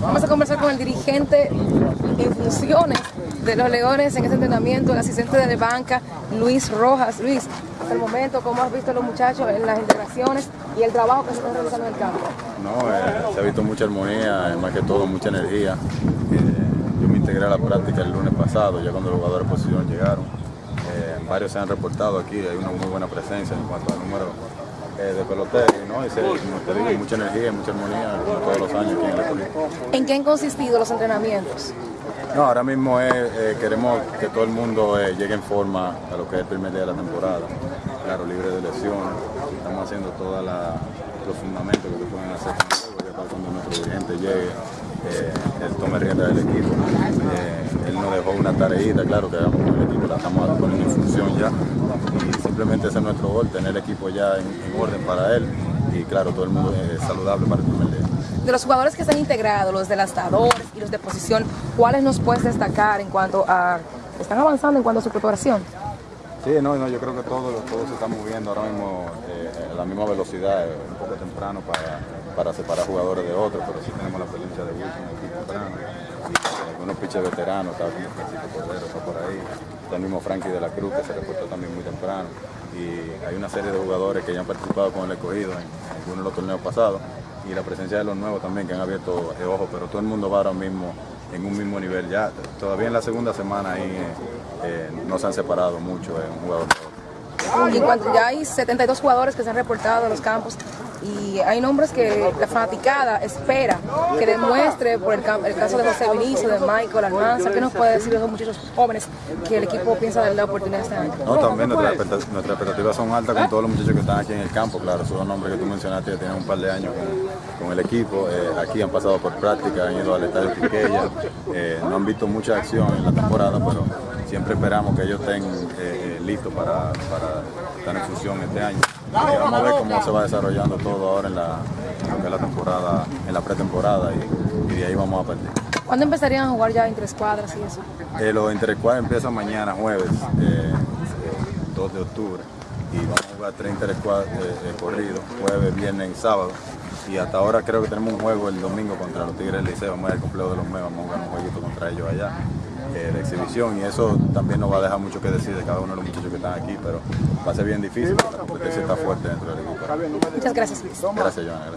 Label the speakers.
Speaker 1: Vamos a conversar con el dirigente en funciones de los Leones en ese entrenamiento, el asistente de banca, Luis Rojas. Luis, hasta el momento, ¿cómo has visto a los muchachos en las integraciones y el trabajo que se está realizando en el campo?
Speaker 2: No, eh, se ha visto mucha armonía, más que todo mucha energía. Eh, yo me integré a la práctica el lunes pasado, ya cuando los jugadores de posición llegaron. Eh, varios se han reportado aquí, hay una muy buena presencia en cuanto al número eh, de peloteros, ¿no? Y se, te digo, mucha energía y mucha armonía como todos los años aquí en el.
Speaker 1: ¿En qué han consistido los entrenamienos?
Speaker 2: No, ahora mismo es, eh, queremos que todo el mundo eh, llegue en forma a lo que es el primer día de la temporada. Claro, libre de lesiones. Estamos haciendo todos los fundamentos que se pueden hacer con el juego, ya para cuando nuestro dirigente llegue, eh, él tome rienda del equipo. Eh, él nos dejó una tareita, claro, que hagamos con el equipo, la estamos poniendo en función ya. Y simplemente ese es nuestro gol, tener el equipo ya en, en orden para él. Y claro, todo el mundo es saludable para el primer día.
Speaker 1: De los jugadores que están integrados, los delastadores y los de posición, ¿cuáles nos puedes destacar en cuanto a... ¿Están avanzando en cuanto a su preparación?
Speaker 2: Sí, no, no, yo creo que todo, todo se está moviendo ahora mismo eh, a la misma velocidad, eh, un poco temprano para, para separar jugadores de otros, pero sí tenemos la experiencia de Wilson aquí temprano. Y eh, algunos pitches veteranos, estaba como Francisco Cordero, está por ahí, está el mismo Frankie de la Cruz que se reportó también muy temprano. Y hay una serie de jugadores que ya han participado con el escogido en, algunos de los torneos pasados y la presencia de los nuevos también que han abierto el ojo, pero todo el mundo va ahora mismo en un mismo nivel. Ya todavía en la segunda semana ahí eh, eh, no se han separado mucho eh, un jugador otro.
Speaker 1: Y en cuanto ya hay 72 jugadores que se han reportado a los campos y hay nombres que la fanaticada espera que demuestre por el, el caso de José Vinicio, de Michael Almanza, ¿qué nos puede decir de esos muchachos jóvenes que el equipo piensa darle la oportunidad este año?
Speaker 2: No, también nuestras expecta- nuestras expectativas son altas con todos los muchachos que están aquí en el campo, claro, esos nombres que tú mencionaste ya tienen un par de años con, con el equipo, eh, aquí han pasado por práctica, han ido al estadio Quiqueya, eh, no han visto mucha acción en la temporada, pero siempre esperamos que ellos estén eh, eh, listos para, para estar en función este año. Y vamos a ver cómo se va desarrollando todo ahora en, la, en lo que es la temporada, en la pretemporada y, y de ahí vamos a partir.
Speaker 1: ¿Cuándo empezarían a jugar ya entre escuadras y eso?
Speaker 2: Eh, los interescuadras empiezan mañana, jueves, eh, eh, 2 de octubre. Y vamos a jugar tres interescuadras eh, eh, corridos, jueves, viernes y sábado. Y hasta ahora creo que tenemos un juego el domingo contra los Tigres del Liceo. Vamos a ir al complejo de los Megas, vamos a jugar un jueguito contra ellos allá, eh, de exhibición. Y eso también nos va a dejar mucho que decir de cada uno de los muchachos que están aquí, pero va a ser bien difícil, porque la competencia está fuerte dentro del equipo.
Speaker 1: Muchas gracias, Luis.
Speaker 2: Gracias, Joana.